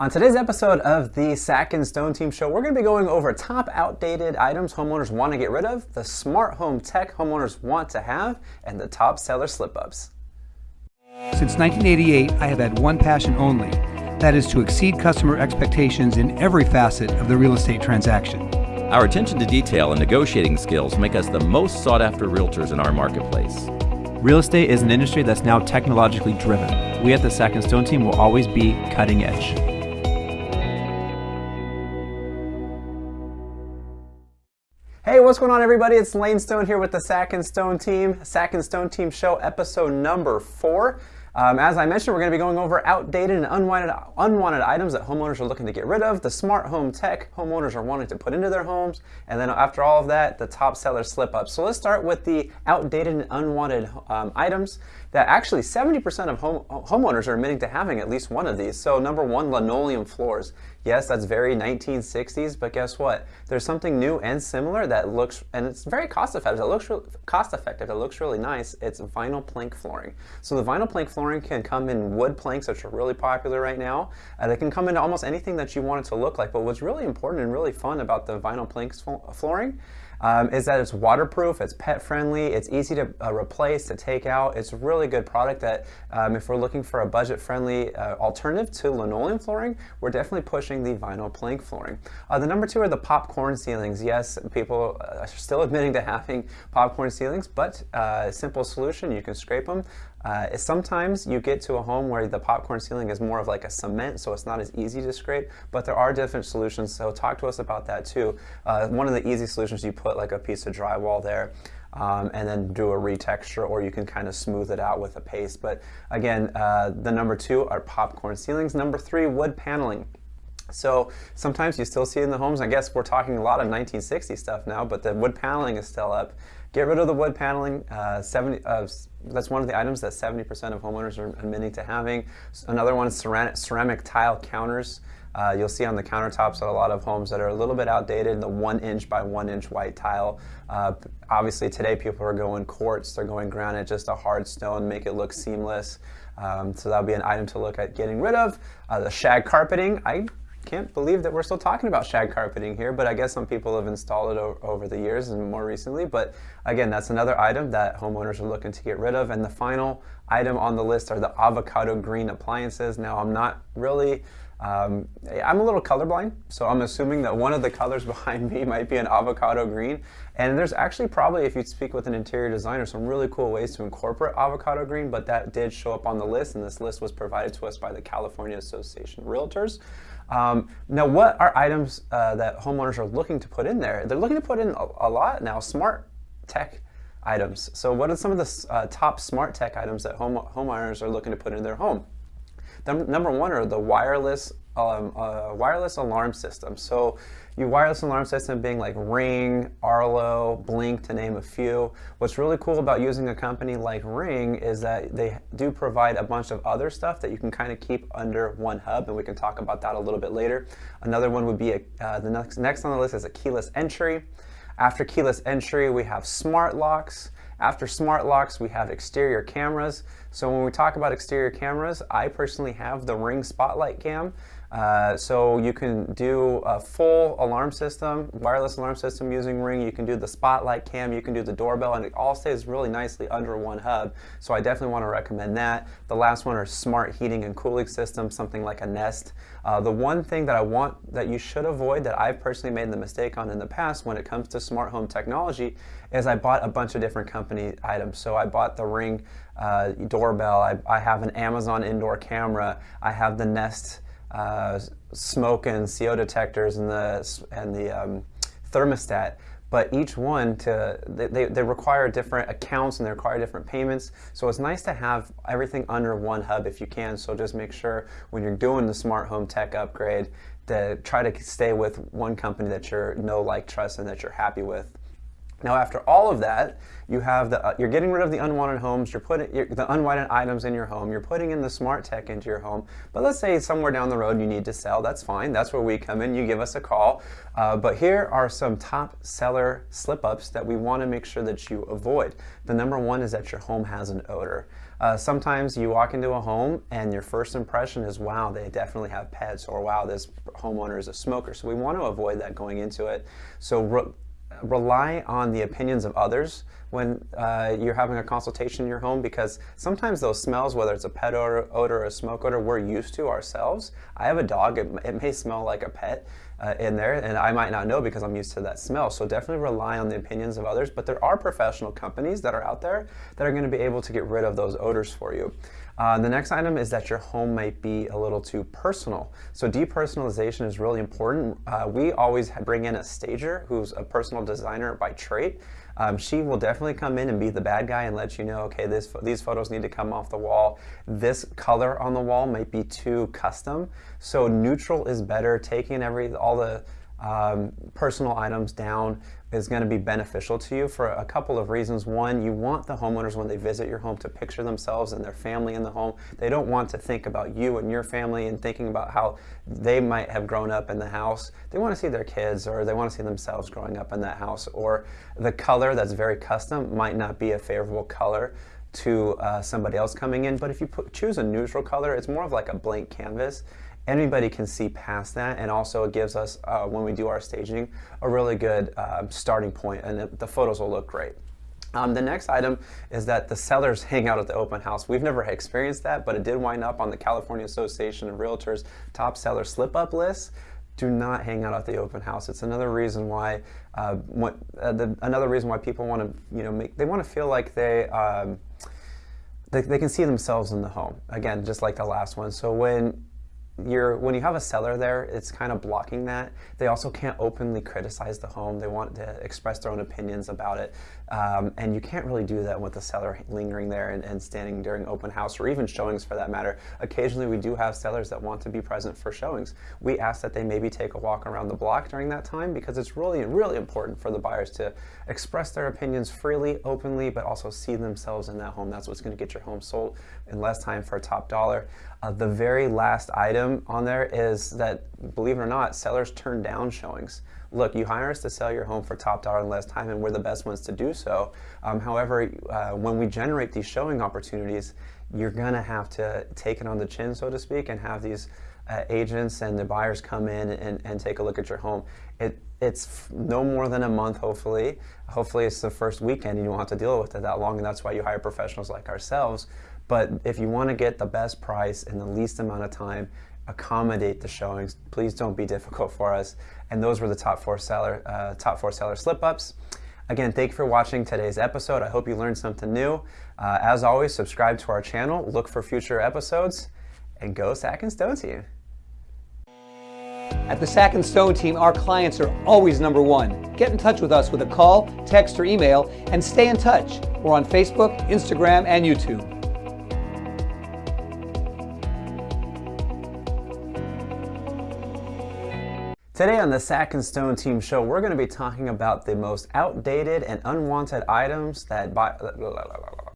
On today's episode of the Sack and Stone Team Show, we're going to be going over top outdated items homeowners want to get rid of, the smart home tech homeowners want to have, and the top seller slip ups. Since 1988, I have had one passion only that is to exceed customer expectations in every facet of the real estate transaction. Our attention to detail and negotiating skills make us the most sought after realtors in our marketplace. Real estate is an industry that's now technologically driven. We at the Sack and Stone team will always be cutting edge. What's going on, everybody? It's Lane Stone here with the Sack and Stone team, Sack and Stone team show, episode number four. Um, as I mentioned, we're going to be going over outdated and unwanted, unwanted items that homeowners are looking to get rid of, the smart home tech homeowners are wanting to put into their homes, and then after all of that, the top seller slip up. So let's start with the outdated and unwanted um, items that actually 70% of home, homeowners are admitting to having at least one of these. So number one, linoleum floors. Yes, that's very 1960s, but guess what? There's something new and similar that looks, and it's very cost effective. It looks cost effective. It looks really nice. It's vinyl plank flooring. So the vinyl plank flooring can come in wood planks, which are really popular right now. Uh, they can come into almost anything that you want it to look like. But what's really important and really fun about the vinyl plank flooring um, is that it's waterproof, it's pet friendly, it's easy to uh, replace, to take out. It's a really good product that um, if we're looking for a budget friendly uh, alternative to linoleum flooring, we're definitely pushing the vinyl plank flooring. Uh, the number two are the popcorn ceilings. Yes, people uh, are still admitting to having popcorn ceilings, but uh, simple solution, you can scrape them. Uh, sometimes you get to a home where the popcorn ceiling is more of like a cement, so it's not as easy to scrape, but there are different solutions, so talk to us about that too. Uh, one of the easy solutions, you put like a piece of drywall there, um, and then do a retexture, or you can kind of smooth it out with a paste. But again, uh, the number two are popcorn ceilings. Number three, wood paneling. So sometimes you still see it in the homes. I guess we're talking a lot of 1960 stuff now, but the wood paneling is still up. Get rid of the wood paneling. Uh, 70, uh, that's one of the items that 70% of homeowners are admitting to having. Another one is ceramic, ceramic tile counters. Uh, you'll see on the countertops at a lot of homes that are a little bit outdated, the one inch by one inch white tile. Uh, obviously today people are going quartz, they're going granite, just a hard stone, make it look seamless. Um, so that'll be an item to look at getting rid of. Uh, the shag carpeting, I can't believe that we're still talking about shag carpeting here, but I guess some people have installed it over the years and more recently. But again, that's another item that homeowners are looking to get rid of. And the final item on the list are the avocado green appliances. Now, I'm not really um, I'm a little colorblind, so I'm assuming that one of the colors behind me might be an avocado green. And there's actually probably, if you speak with an interior designer, some really cool ways to incorporate avocado green, but that did show up on the list, and this list was provided to us by the California Association of Realtors. Um, now, what are items uh, that homeowners are looking to put in there? They're looking to put in a, a lot now, smart tech items. So what are some of the uh, top smart tech items that home, homeowners are looking to put in their home? The, number one are the wireless um, uh, wireless alarm system. So your wireless alarm system being like Ring, Arlo, Blink to name a few. What's really cool about using a company like Ring is that they do provide a bunch of other stuff that you can kind of keep under one hub and we can talk about that a little bit later. Another one would be, a, uh, the next, next on the list is a keyless entry. After keyless entry, we have smart locks. After smart locks, we have exterior cameras. So when we talk about exterior cameras, I personally have the Ring Spotlight Cam. Uh, so you can do a full alarm system, wireless alarm system using Ring. You can do the spotlight cam, you can do the doorbell, and it all stays really nicely under one hub. So I definitely want to recommend that. The last one are smart heating and cooling systems, something like a Nest. Uh, the one thing that I want that you should avoid that I've personally made the mistake on in the past when it comes to smart home technology is I bought a bunch of different company items. So I bought the Ring uh, doorbell, I, I have an Amazon indoor camera, I have the Nest uh, smoke and CO detectors and the and the um, thermostat. But each one to they, they require different accounts and they require different payments. So it's nice to have everything under one hub if you can. So just make sure when you're doing the smart home tech upgrade to try to stay with one company that you're know, like, trust, and that you're happy with. Now, after all of that, you have the, uh, you're getting rid of the unwanted homes, you're putting you're, the unwanted items in your home, you're putting in the smart tech into your home. But let's say somewhere down the road you need to sell, that's fine. That's where we come in, you give us a call. Uh, but here are some top seller slip ups that we want to make sure that you avoid. The number one is that your home has an odor. Uh, sometimes you walk into a home and your first impression is, wow, they definitely have pets, or wow, this homeowner is a smoker. So we want to avoid that going into it. So rely on the opinions of others when uh, you're having a consultation in your home because sometimes those smells, whether it's a pet odor, odor or a smoke odor, we're used to ourselves. I have a dog, it, it may smell like a pet uh, in there and I might not know because I'm used to that smell. So definitely rely on the opinions of others, but there are professional companies that are out there that are gonna be able to get rid of those odors for you. Uh, the next item is that your home might be a little too personal. So depersonalization is really important. Uh, we always bring in a stager who's a personal designer by trade. Um, she will definitely come in and be the bad guy and let you know, okay, this, these photos need to come off the wall. This color on the wall might be too custom. So neutral is better. Taking every all the um, personal items down is going to be beneficial to you for a couple of reasons. One, you want the homeowners when they visit your home to picture themselves and their family in the home. They don't want to think about you and your family and thinking about how they might have grown up in the house. They want to see their kids or they want to see themselves growing up in that house. Or the color that's very custom might not be a favorable color to uh, somebody else coming in. But if you put, choose a neutral color, it's more of like a blank canvas anybody can see past that and also it gives us uh, when we do our staging a really good uh, starting point and the photos will look great um, the next item is that the sellers hang out at the open house. We've never experienced that, but it did wind up on the California Association of Realtors top seller slip up list. Do not hang out at the open house. It's another reason why, uh, what, uh, the, another reason why people want to, you know, make, they want to feel like they, um, they, they can see themselves in the home. Again, just like the last one. So when you're, when you have a seller there, it's kind of blocking that. They also can't openly criticize the home. They want to express their own opinions about it. Um, and you can't really do that with the seller lingering there and, and, standing during open house or even showings for that matter. Occasionally we do have sellers that want to be present for showings. We ask that they maybe take a walk around the block during that time because it's really, really important for the buyers to express their opinions freely, openly, but also see themselves in that home. That's what's going to get your home sold in less time for a top dollar. Uh, the very last item on there is that, believe it or not, sellers turn down showings. Look, you hire us to sell your home for top dollar in less time, and we're the best ones to do so. Um, however, uh, when we generate these showing opportunities, you're going to have to take it on the chin, so to speak, and have these uh, agents and the buyers come in and, and take a look at your home. It, it's no more than a month, hopefully. Hopefully it's the first weekend and you won't have to deal with it that long, and that's why you hire professionals like ourselves. But if you want to get the best price in the least amount of time, accommodate the showings. Please don't be difficult for us. And those were the top four seller, uh, top four seller slip ups. Again, thank you for watching today's episode. I hope you learned something new. Uh, as always, subscribe to our channel, look for future episodes, and go Sack and Stone Team. At the Sack and Stone team, our clients are always number one. Get in touch with us with a call, text, or email, and stay in touch. We're on Facebook, Instagram, and YouTube. Today on the Sack and Stone Team Show, we're going to be talking about the most outdated and unwanted items that buy.